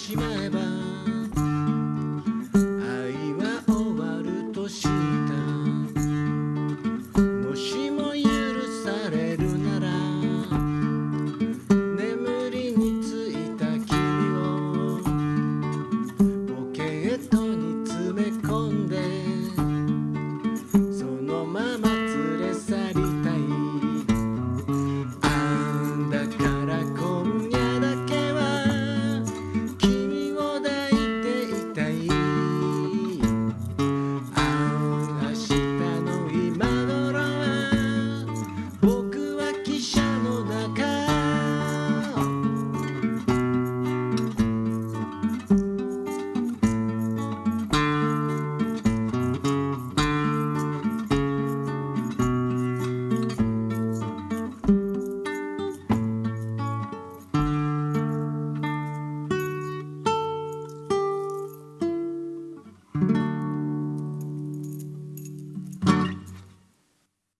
しまえば」